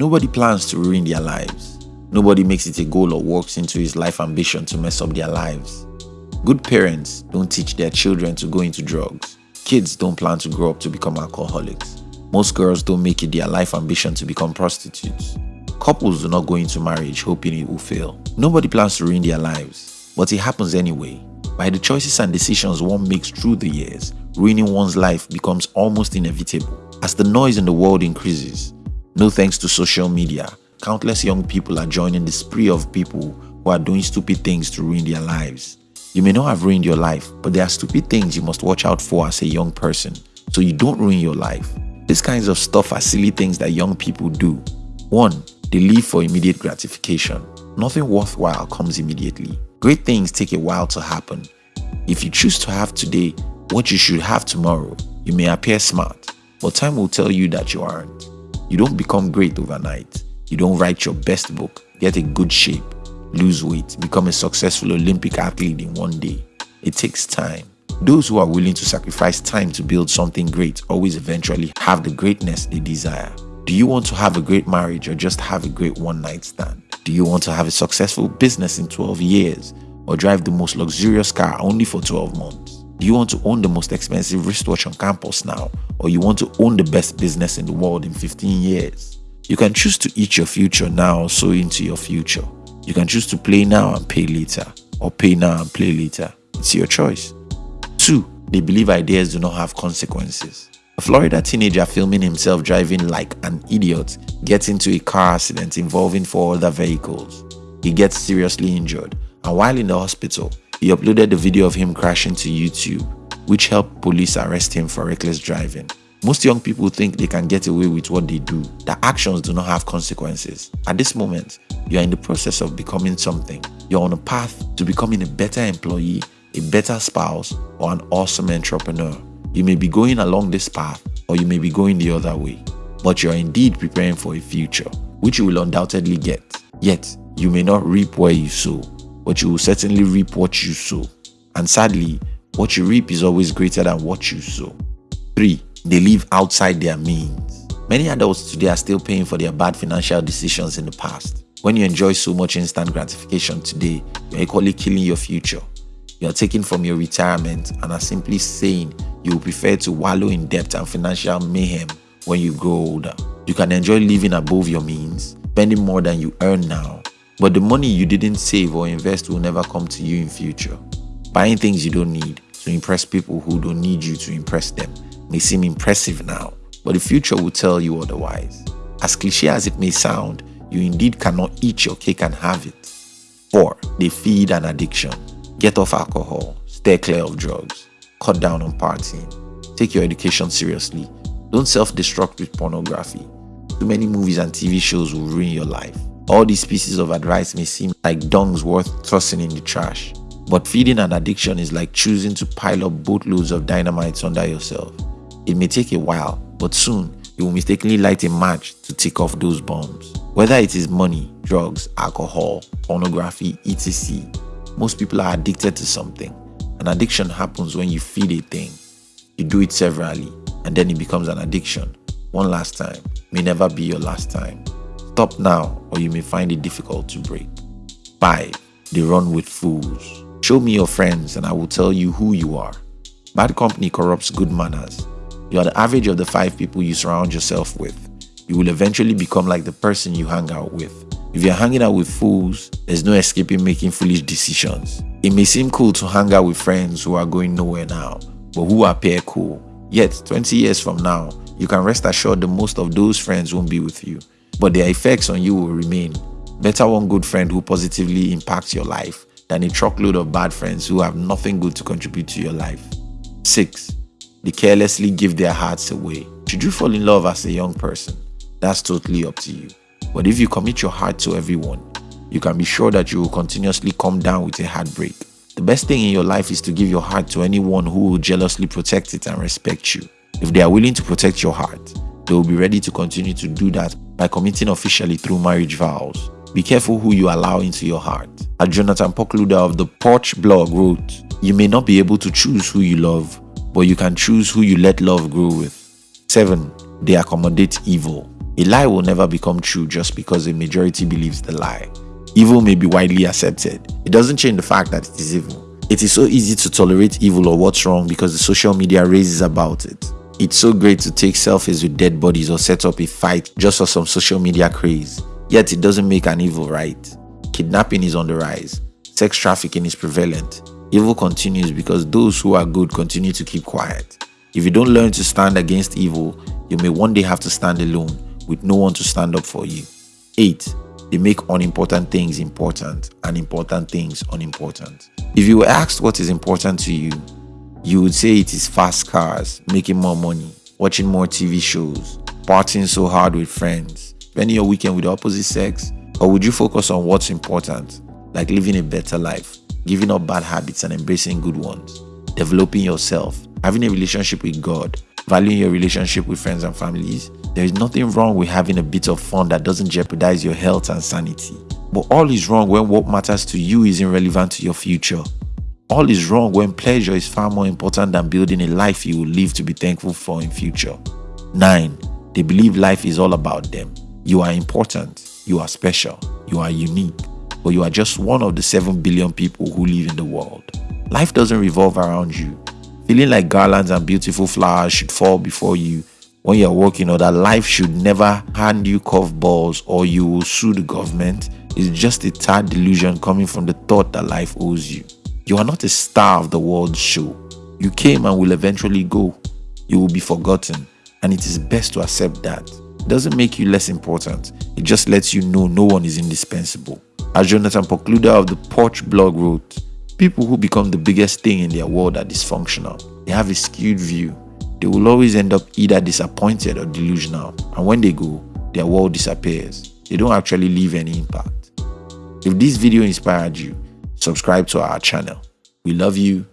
Nobody plans to ruin their lives. Nobody makes it a goal or walks into his life ambition to mess up their lives. Good parents don't teach their children to go into drugs. Kids don't plan to grow up to become alcoholics. Most girls don't make it their life ambition to become prostitutes. Couples do not go into marriage hoping it will fail. Nobody plans to ruin their lives, but it happens anyway. By the choices and decisions one makes through the years, ruining one's life becomes almost inevitable. As the noise in the world increases, no thanks to social media, countless young people are joining the spree of people who are doing stupid things to ruin their lives. You may not have ruined your life, but there are stupid things you must watch out for as a young person so you don't ruin your life. These kinds of stuff are silly things that young people do. 1. They live for immediate gratification. Nothing worthwhile comes immediately. Great things take a while to happen. If you choose to have today what you should have tomorrow, you may appear smart, but time will tell you that you aren't. You don't become great overnight. You don't write your best book, get in good shape, lose weight, become a successful Olympic athlete in one day. It takes time. Those who are willing to sacrifice time to build something great always eventually have the greatness they desire. Do you want to have a great marriage or just have a great one night stand? Do you want to have a successful business in 12 years or drive the most luxurious car only for 12 months? Do you want to own the most expensive wristwatch on campus now or you want to own the best business in the world in 15 years? You can choose to eat your future now or sow into your future. You can choose to play now and pay later, or pay now and play later. It's your choice. 2. They believe ideas do not have consequences. A Florida teenager filming himself driving like an idiot gets into a car accident involving four other vehicles. He gets seriously injured, and while in the hospital, he uploaded the video of him crashing to YouTube, which helped police arrest him for reckless driving. Most young people think they can get away with what they do, that actions do not have consequences. At this moment, you are in the process of becoming something. You're on a path to becoming a better employee, a better spouse, or an awesome entrepreneur. You may be going along this path, or you may be going the other way. But you are indeed preparing for a future, which you will undoubtedly get. Yet, you may not reap where you sow, but you will certainly reap what you sow. And sadly, what you reap is always greater than what you sow. 3 they live outside their means. Many adults today are still paying for their bad financial decisions in the past. When you enjoy so much instant gratification today, you're equally killing your future. You are taking from your retirement and are simply saying you prefer to wallow in debt and financial mayhem when you grow older. You can enjoy living above your means, spending more than you earn now, but the money you didn't save or invest will never come to you in future. Buying things you don't need to impress people who don't need you to impress them may seem impressive now, but the future will tell you otherwise. As cliche as it may sound, you indeed cannot eat your cake and have it. 4. They feed an addiction. Get off alcohol, stay clear of drugs, cut down on partying, take your education seriously, don't self-destruct with pornography. Too many movies and TV shows will ruin your life. All these pieces of advice may seem like dungs worth tossing in the trash, but feeding an addiction is like choosing to pile up boatloads of dynamite under yourself. It may take a while, but soon you will mistakenly light a match to take off those bombs. Whether it is money, drugs, alcohol, pornography, etc., most people are addicted to something. An addiction happens when you feed a thing. You do it severally, and then it becomes an addiction. One last time may never be your last time. Stop now, or you may find it difficult to break. 5. They run with fools. Show me your friends, and I will tell you who you are. Bad company corrupts good manners. You are the average of the five people you surround yourself with. You will eventually become like the person you hang out with. If you're hanging out with fools, there's no escaping making foolish decisions. It may seem cool to hang out with friends who are going nowhere now, but who appear cool. Yet, 20 years from now, you can rest assured that most of those friends won't be with you, but their effects on you will remain. Better one good friend who positively impacts your life than a truckload of bad friends who have nothing good to contribute to your life. 6 they carelessly give their hearts away. Should you fall in love as a young person? That's totally up to you. But if you commit your heart to everyone, you can be sure that you will continuously come down with a heartbreak. The best thing in your life is to give your heart to anyone who will jealously protect it and respect you. If they are willing to protect your heart, they will be ready to continue to do that by committing officially through marriage vows. Be careful who you allow into your heart. As Jonathan Pokluda of the Porch blog wrote, you may not be able to choose who you love, but you can choose who you let love grow with. 7. They accommodate evil. A lie will never become true just because a majority believes the lie. Evil may be widely accepted. It doesn't change the fact that it is evil. It is so easy to tolerate evil or what's wrong because the social media raises about it. It's so great to take selfies with dead bodies or set up a fight just for some social media craze. Yet it doesn't make an evil right. Kidnapping is on the rise. Sex trafficking is prevalent. Evil continues because those who are good continue to keep quiet. If you don't learn to stand against evil, you may one day have to stand alone with no one to stand up for you. 8. They make unimportant things important and important things unimportant. If you were asked what is important to you, you would say it is fast cars, making more money, watching more TV shows, partying so hard with friends, spending your weekend with the opposite sex, or would you focus on what's important, like living a better life, giving up bad habits and embracing good ones, developing yourself, having a relationship with God, valuing your relationship with friends and families, there is nothing wrong with having a bit of fun that doesn't jeopardize your health and sanity. But all is wrong when what matters to you isn't relevant to your future. All is wrong when pleasure is far more important than building a life you will live to be thankful for in future. 9. They believe life is all about them. You are important, you are special, you are unique, but you are just one of the 7 billion people who live in the world. Life doesn't revolve around you. Feeling like garlands and beautiful flowers should fall before you when you're working or that life should never hand you curveballs or you will sue the government is just a tad delusion coming from the thought that life owes you. You are not a star of the world's show. You came and will eventually go. You will be forgotten, and it is best to accept that. Doesn't make you less important, it just lets you know no one is indispensable. As Jonathan Pokluda of the Porch blog wrote, people who become the biggest thing in their world are dysfunctional. They have a skewed view they will always end up either disappointed or delusional. And when they go, their world disappears. They don't actually leave any impact. If this video inspired you, subscribe to our channel. We love you